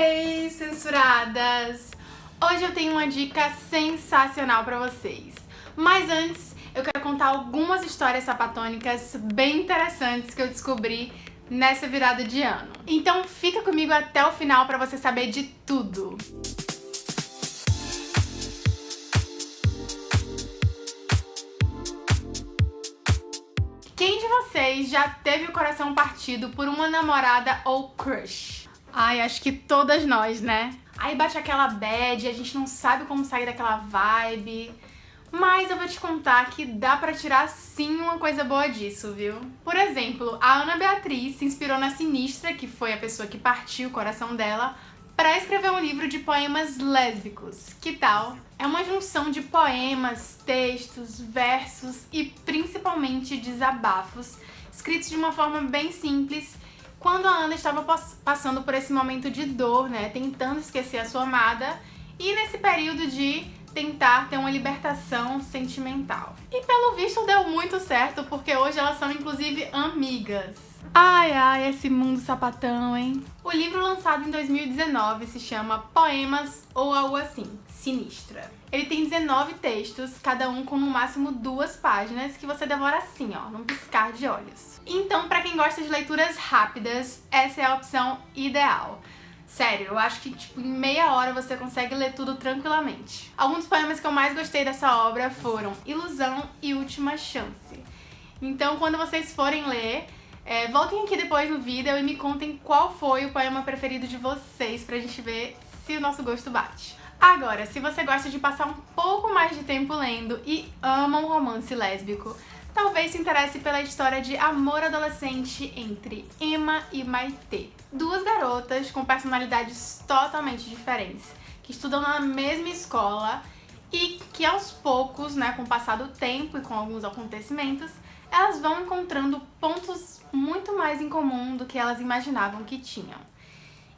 Ei, censuradas! Hoje eu tenho uma dica sensacional pra vocês. Mas antes, eu quero contar algumas histórias sapatônicas bem interessantes que eu descobri nessa virada de ano. Então fica comigo até o final pra você saber de tudo. Quem de vocês já teve o coração partido por uma namorada ou crush? Ai, acho que todas nós, né? Aí bate aquela bad, a gente não sabe como sair daquela vibe. Mas eu vou te contar que dá pra tirar sim uma coisa boa disso, viu? Por exemplo, a Ana Beatriz se inspirou na Sinistra, que foi a pessoa que partiu o coração dela, para escrever um livro de poemas lésbicos. Que tal? É uma junção de poemas, textos, versos e principalmente desabafos, escritos de uma forma bem simples, quando a Ana estava passando por esse momento de dor, né, tentando esquecer a sua amada, e nesse período de tentar ter uma libertação sentimental. E pelo visto deu muito certo, porque hoje elas são inclusive amigas. Ai, ai, esse mundo sapatão, hein? O livro lançado em 2019 se chama Poemas ou algo assim, Sinistra. Ele tem 19 textos, cada um com no máximo duas páginas, que você devora assim, ó, num piscar de olhos. Então, pra quem gosta de leituras rápidas, essa é a opção ideal. Sério, eu acho que tipo, em meia hora você consegue ler tudo tranquilamente. Alguns poemas que eu mais gostei dessa obra foram Ilusão e Última Chance. Então, quando vocês forem ler, é, voltem aqui depois no vídeo e me contem qual foi o poema preferido de vocês pra gente ver se o nosso gosto bate. Agora, se você gosta de passar um pouco mais de tempo lendo e ama um romance lésbico, talvez se interesse pela história de amor adolescente entre Emma e Maite. Duas garotas com personalidades totalmente diferentes, que estudam na mesma escola e que aos poucos, né, com o passar do tempo e com alguns acontecimentos, elas vão encontrando pontos muito mais em comum do que elas imaginavam que tinham.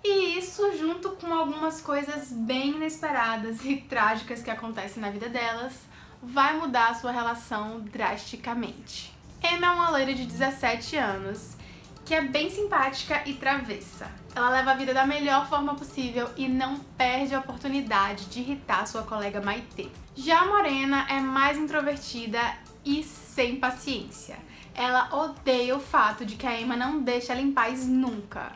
E isso junto com algumas coisas bem inesperadas e trágicas que acontecem na vida delas, vai mudar a sua relação drasticamente. Emma é uma loira de 17 anos, que é bem simpática e travessa. Ela leva a vida da melhor forma possível e não perde a oportunidade de irritar sua colega Maite. Já a Morena é mais introvertida e sem paciência. Ela odeia o fato de que a Emma não deixa ela em paz nunca.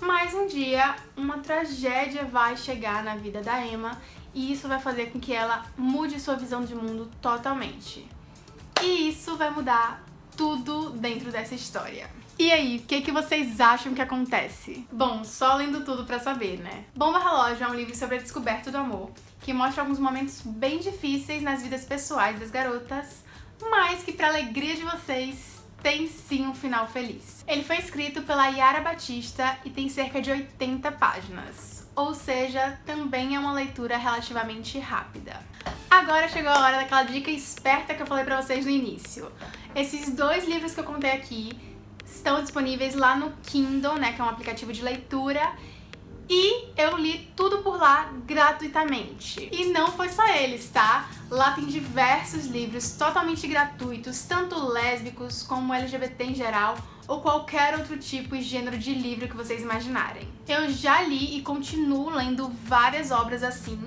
Mas um dia, uma tragédia vai chegar na vida da Emma e isso vai fazer com que ela mude sua visão de mundo totalmente. E isso vai mudar tudo dentro dessa história. E aí, o que, que vocês acham que acontece? Bom, só lendo tudo pra saber, né? Bomba Relógio é um livro sobre a descoberta do amor, que mostra alguns momentos bem difíceis nas vidas pessoais das garotas, mas que pra alegria de vocês tem sim um final feliz. Ele foi escrito pela Yara Batista e tem cerca de 80 páginas, ou seja, também é uma leitura relativamente rápida. Agora chegou a hora daquela dica esperta que eu falei pra vocês no início. Esses dois livros que eu contei aqui estão disponíveis lá no Kindle, né, que é um aplicativo de leitura, e eu li tudo por lá gratuitamente. E não foi só eles, tá? Lá tem diversos livros totalmente gratuitos, tanto lésbicos como LGBT em geral, ou qualquer outro tipo e gênero de livro que vocês imaginarem. Eu já li e continuo lendo várias obras assim,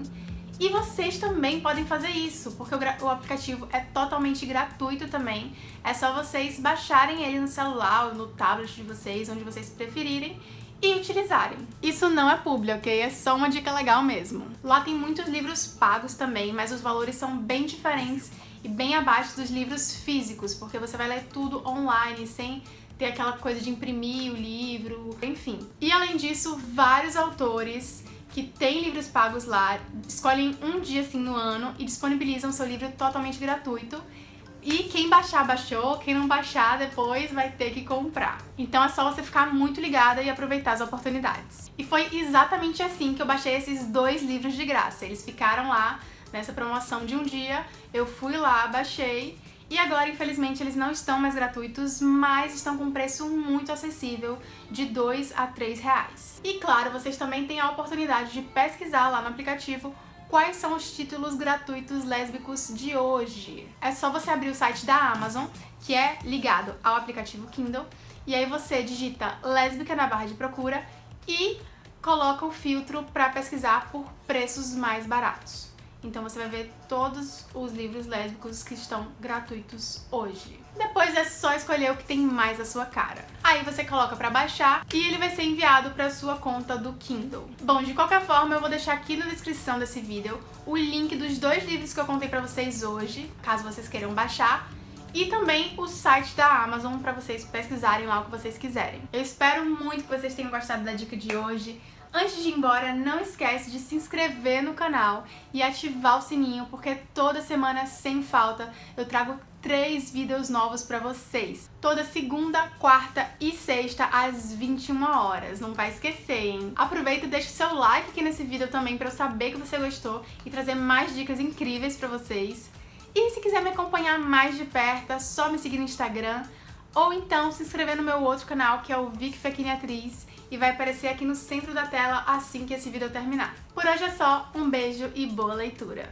e vocês também podem fazer isso, porque o, o, aplicativo é totalmente gratuito também. É só vocês baixarem ele no celular ou no tablet de vocês, onde vocês preferirem, e utilizarem. Isso não é publi, ok? É só uma dica legal mesmo. Lá tem muitos livros pagos também, mas os valores são bem diferentes e bem abaixo dos livros físicos, porque você vai ler tudo online, sem ter aquela coisa de imprimir o livro, enfim. E além disso, vários autores que têm livros pagos lá escolhem um dia assim no ano e disponibilizam seu livro totalmente gratuito e quem baixar, baixou. Quem não baixar, depois vai ter que comprar. Então é só você ficar muito ligada e aproveitar as oportunidades. E foi exatamente assim que eu baixei esses dois livros de graça. Eles ficaram lá nessa promoção de um dia. Eu fui lá, baixei e agora, infelizmente, eles não estão mais gratuitos, mas estão com um preço muito acessível, de 2 a 3 reais. E claro, vocês também têm a oportunidade de pesquisar lá no aplicativo quais são os títulos gratuitos lésbicos de hoje. É só você abrir o site da Amazon, que é ligado ao aplicativo Kindle, e aí você digita lésbica na barra de procura e coloca o filtro para pesquisar por preços mais baratos. Então você vai ver todos os livros lésbicos que estão gratuitos hoje. Depois é só escolher o que tem mais a sua cara. Aí você coloca pra baixar e ele vai ser enviado pra sua conta do Kindle. Bom, de qualquer forma, eu vou deixar aqui na descrição desse vídeo o link dos dois livros que eu contei pra vocês hoje, caso vocês queiram baixar e também o site da Amazon para vocês pesquisarem lá o que vocês quiserem. Eu espero muito que vocês tenham gostado da dica de hoje. Antes de ir embora, não esquece de se inscrever no canal e ativar o sininho, porque toda semana, sem falta, eu trago três vídeos novos pra vocês. Toda segunda, quarta e sexta, às 21 horas. Não vai esquecer, hein? Aproveita e deixa o seu like aqui nesse vídeo também pra eu saber que você gostou e trazer mais dicas incríveis pra vocês. E se quiser me acompanhar mais de perto, é só me seguir no Instagram ou então se inscrever no meu outro canal, que é o Vic Fequini Atriz, e vai aparecer aqui no centro da tela assim que esse vídeo terminar. Por hoje é só, um beijo e boa leitura!